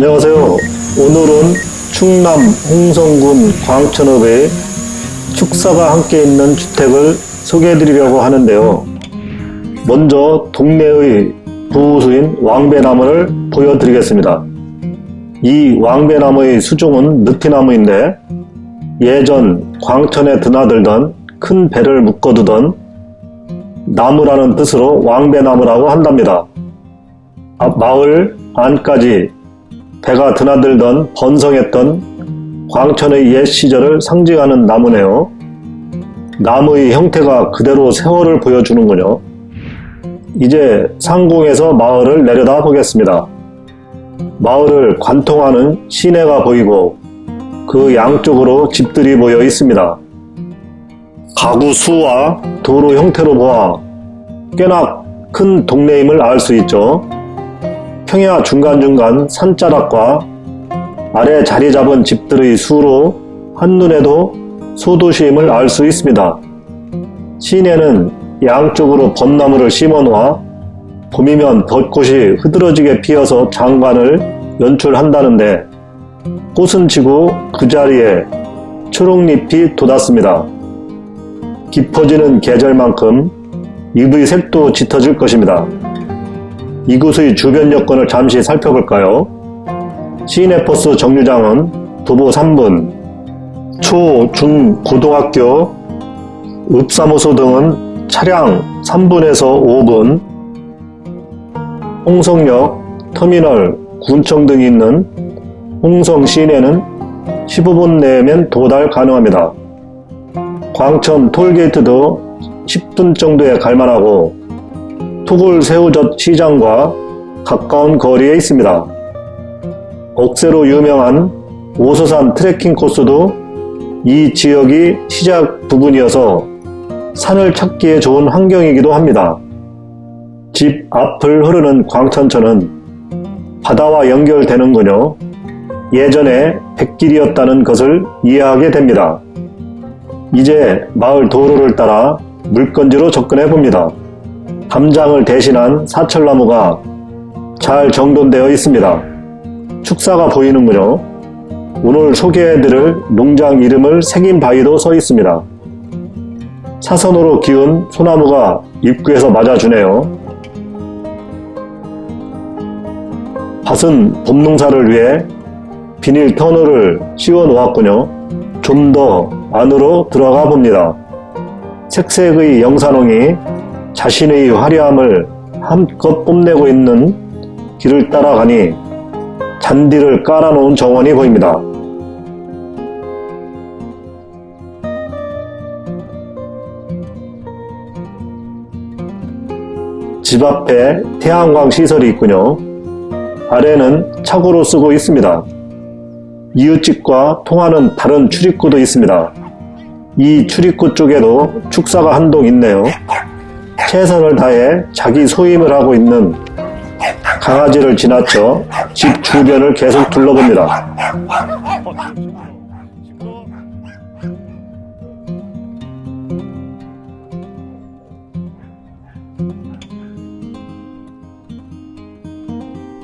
안녕하세요. 오늘은 충남 홍성군 광천읍의 축사가 함께 있는 주택을 소개해 드리려고 하는데요. 먼저 동네의 부수인 왕배나무를 보여드리겠습니다. 이 왕배나무의 수종은 느티나무인데 예전 광천에 드나들던 큰 배를 묶어두던 나무라는 뜻으로 왕배나무라고 한답니다. 마을 안까지 배가 드나들던 번성했던 광천의 옛 시절을 상징하는 나무네요. 나무의 형태가 그대로 세월을 보여주는군요. 이제 상공에서 마을을 내려다 보겠습니다. 마을을 관통하는 시내가 보이고 그 양쪽으로 집들이 모여 있습니다. 가구 수와 도로 형태로 보아 꽤나 큰 동네임을 알 수 있죠. 평야 중간중간 산자락과 아래 자리 잡은 집들의 수로 한눈에도 소도시임을 알 수 있습니다. 시내는 양쪽으로 벚나무를 심어 놓아 봄이면 벚꽃이 흐드러지게 피어서 장관을 연출한다는데 꽃은 지고 그 자리에 초록잎이 돋았습니다. 깊어지는 계절만큼 잎의 색도 짙어질 것입니다. 이곳의 주변 여건을 잠시 살펴볼까요? 시내버스 정류장은 도보 3분, 초, 중, 고등학교, 읍사무소 등은 차량 3분에서 5분, 홍성역, 터미널, 군청 등이 있는 홍성 시내는 15분 내면 도달 가능합니다. 광천 톨게이트도 10분 정도에 갈만하고 토굴 새우젓 시장과 가까운 거리에 있습니다. 억새로 유명한 오소산 트레킹 코스도 이 지역이 시작 부분이어서 산을 찾기에 좋은 환경이기도 합니다. 집 앞을 흐르는 광천천은 바다와 연결되는군요. 예전에 백길이었다는 것을 이해하게 됩니다. 이제 마을 도로를 따라 물건지로 접근해 봅니다. 담장을 대신한 사철나무가 잘 정돈되어 있습니다. 축사가 보이는군요. 오늘 소개해드릴 농장 이름을 바위도 서 있습니다. 사선으로 기운 소나무가 입구에서 맞아주네요. 밭은 봄농사를 위해 비닐 터널을 씌워 놓았군요. 좀 더 안으로 들어가 봅니다. 색색의 영산홍이 자신의 화려함을 한껏 뽐내고 있는 길을 따라가니 잔디를 깔아놓은 정원이 보입니다. 집 앞에 태양광 시설이 있군요. 아래는 차고로 쓰고 있습니다. 이웃집과 통하는 다른 출입구도 있습니다. 이 출입구 쪽에도 축사가 한 동 있네요. 최선을 다해 자기 소임을 하고 있는 강아지를 지나쳐 집 주변을 계속 둘러봅니다.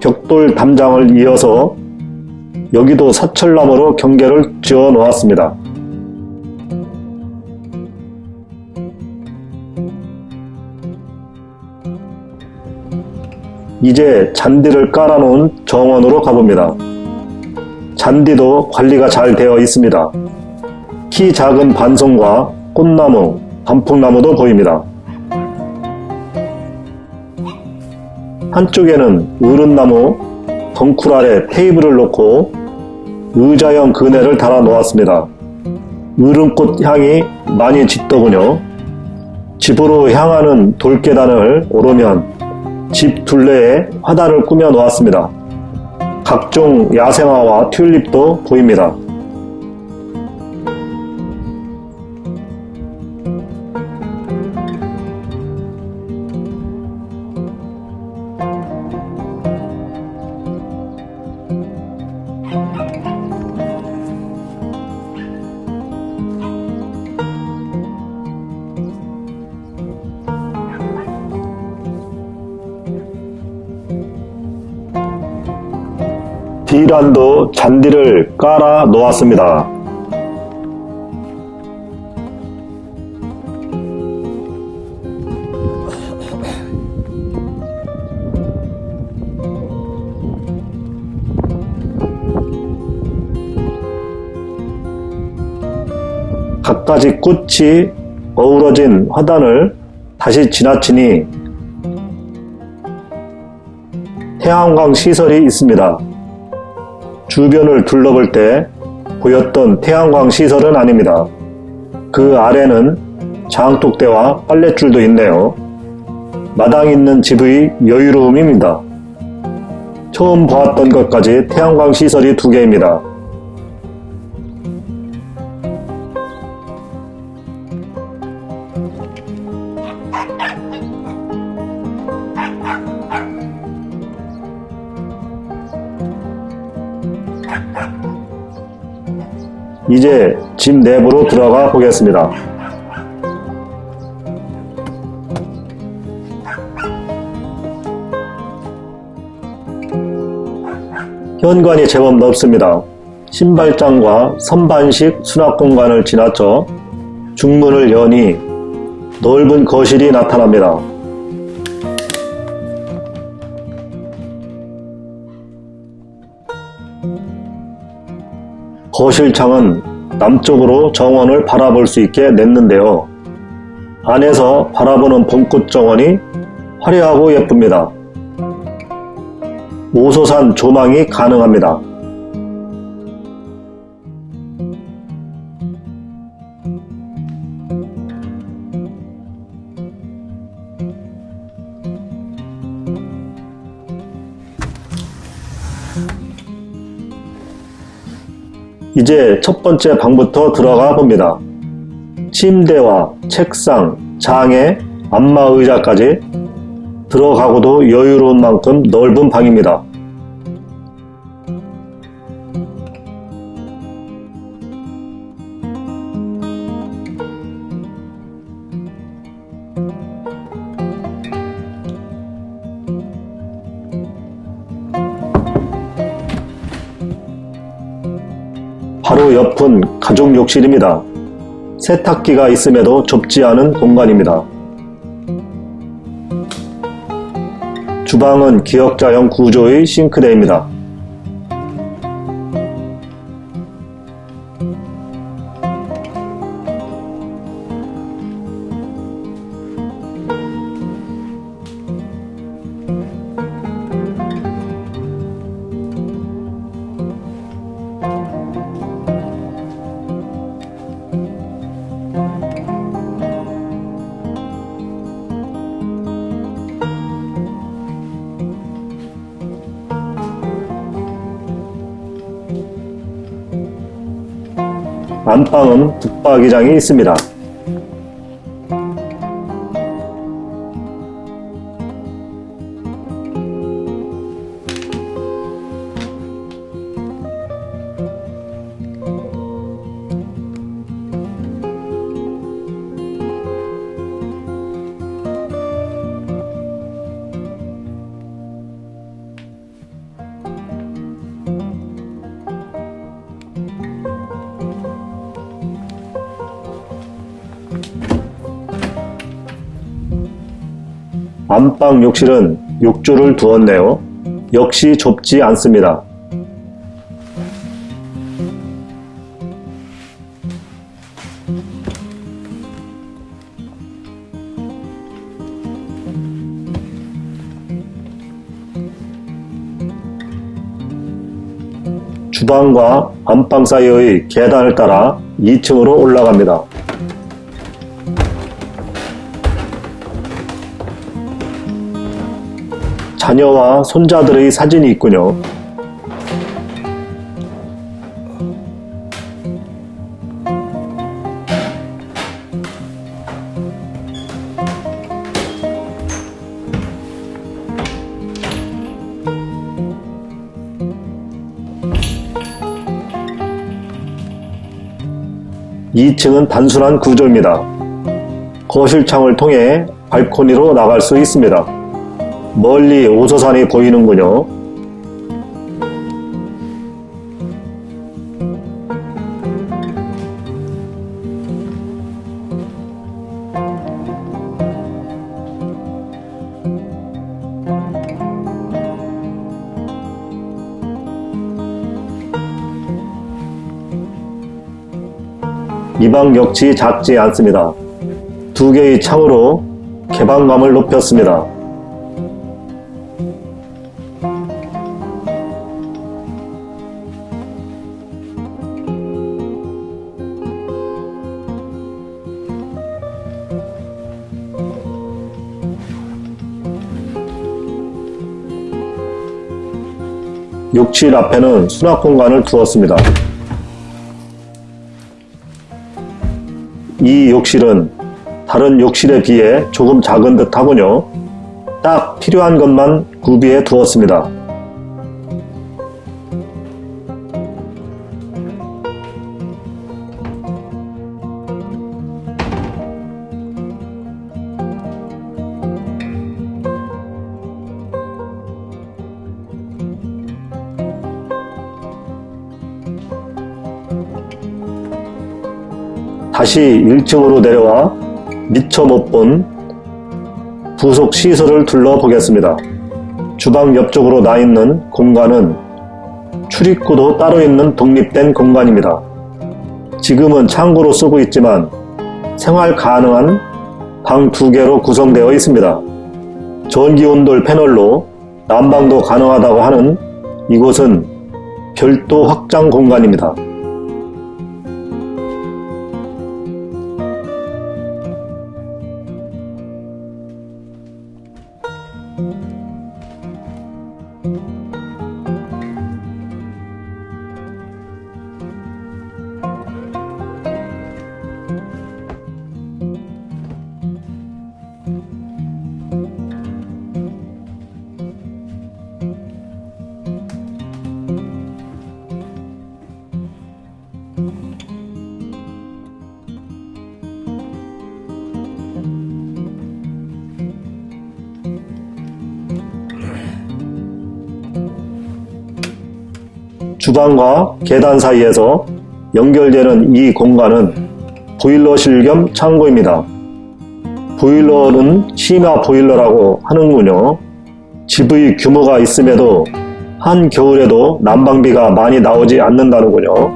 벽돌 담장을 이어서 여기도 사철나무로 경계를 지어 놓았습니다. 이제 잔디를 깔아놓은 정원으로 가봅니다. 잔디도 관리가 잘 되어 있습니다. 키 작은 반송과 꽃나무, 단풍나무도 보입니다. 한쪽에는 으른나무 덩쿨 아래 테이블을 놓고 의자형 그네를 달아 놓았습니다. 으른꽃 향이 많이 짙더군요. 집으로 향하는 돌계단을 오르면 집 둘레에 화단을 꾸며 놓았습니다. 각종 야생화와 튤립도 보입니다. D란도 잔디를 깔아 놓았습니다. 갖가지 꽃이 어우러진 화단을 다시 지나치니 태양광 시설이 있습니다. 주변을 둘러볼 때 보였던 태양광 시설은 아닙니다. 그 아래는 장독대와 빨랫줄도 있네요. 마당 있는 집의 여유로움입니다. 처음 보았던 것까지 태양광 시설이 두 개입니다. 이제 집 내부로 들어가 보겠습니다. 현관이 제법 넓습니다. 신발장과 선반식 수납 공간을 지나쳐 중문을 여니 넓은 거실이 나타납니다. 거실창은 남쪽으로 정원을 바라볼 수 있게 냈는데요. 안에서 바라보는 봄꽃 정원이 화려하고 예쁩니다. 오소산 조망이 가능합니다. 이제 첫 번째 방부터 들어가 봅니다. 침대와 책상, 장에 안마 의자까지 들어가고도 여유로운 만큼 넓은 방입니다. 바로 옆은 가족 욕실입니다. 세탁기가 있음에도 좁지 않은 공간입니다. 주방은 기역자형 구조의 싱크대입니다. 안방은 붙박이장이 있습니다. 안방 욕실은 욕조를 두었네요. 역시 좁지 않습니다. 주방과 안방 사이의 계단을 따라 2층으로 올라갑니다. 자녀와 손자들의 사진이 있군요. (2층은) 단순한 구조입니다. 거실 창을 통해 발코니로 나갈 수 있습니다. 멀리 오서산이 보이는군요. 이 방 역시 작지 않습니다. 두 개의 창으로 개방감을 높였습니다. 욕실 앞에는 수납 공간을 두었습니다. 이 욕실은 다른 욕실에 비해 조금 작은 듯 하군요. 딱 필요한 것만 구비해 두었습니다. 다시 1층으로 내려와 미처 못 본 부속 시설을 둘러보겠습니다. 주방 옆쪽으로 나 있는 공간은 출입구도 따로 있는 독립된 공간입니다. 지금은 창고로 쓰고 있지만 생활 가능한 방 두 개로 구성되어 있습니다. 전기 온돌 패널로 난방도 가능하다고 하는 이곳은 별도 확장 공간입니다. 주방과 계단 사이에서 연결되는 이 공간은 보일러실 겸 창고입니다. 보일러는 심화 보일러라고 하는군요. 집의 규모가 있음에도 한겨울에도 난방비가 많이 나오지 않는다는군요.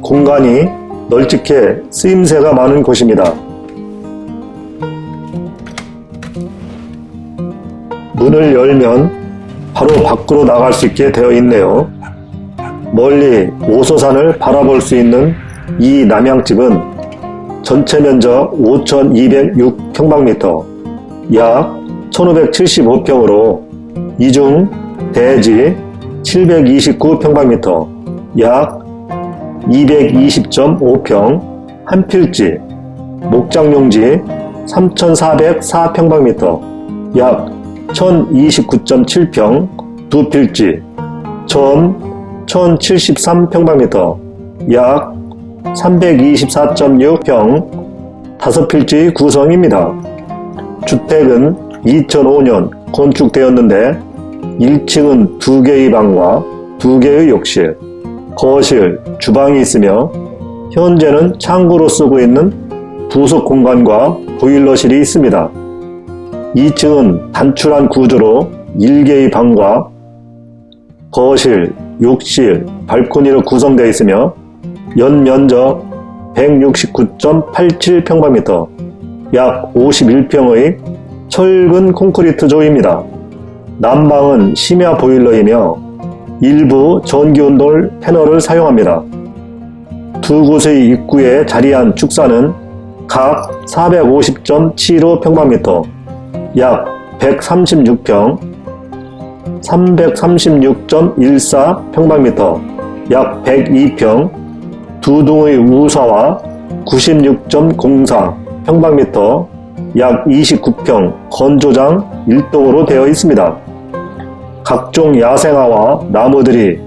공간이 널찍해 쓰임새가 많은 곳입니다. 문을 열면 바로 밖으로 나갈 수 있게 되어 있네요. 멀리 오소산을 바라볼 수 있는 이 남양집은 전체 면적 5,206평방미터, 약 1,575평으로 이중 대지 729평방미터, 약 220.5평, 한필지, 목장용지 3,404평방미터, 약 1029.7평, 두 필지, 전 1073평방미터, 약 324.6평, 다섯 필지 구성입니다. 주택은 2005년 건축되었는데 1층은 두 개의 방과 두 개의 욕실, 거실, 주방이 있으며 현재는 창고로 쓰고 있는 부속 공간과 보일러실이 있습니다. 2층은 단출한 구조로 1개의 방과 거실, 욕실, 발코니로 구성되어 있으며 연면적 169.87평방미터, 약 51평의 철근 콘크리트 조입니다. 난방은 심야 보일러이며 일부 전기온돌 패널을 사용합니다. 두 곳의 입구에 자리한 축사는 각 450.75평방미터, 약 136평, 336.14평방미터, 약 102평, 두 동의 우사와 96.04 평방미터, 약 29평 건조장 1동으로 되어 있습니다. 각종 야생화와 나무들이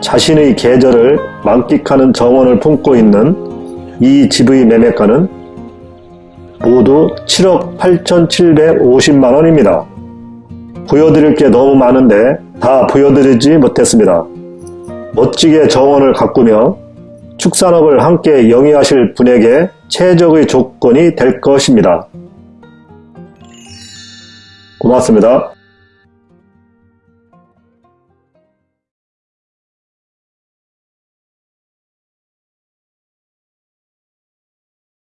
자신의 계절을 만끽하는 정원을 품고 있는 이 집의 매매가는 모두 7억 8,750만원입니다. 보여드릴 게 너무 많은데 다 보여드리지 못했습니다. 멋지게 정원을 가꾸며 축산업을 함께 영위하실 분에게 최적의 조건이 될 것입니다. 고맙습니다.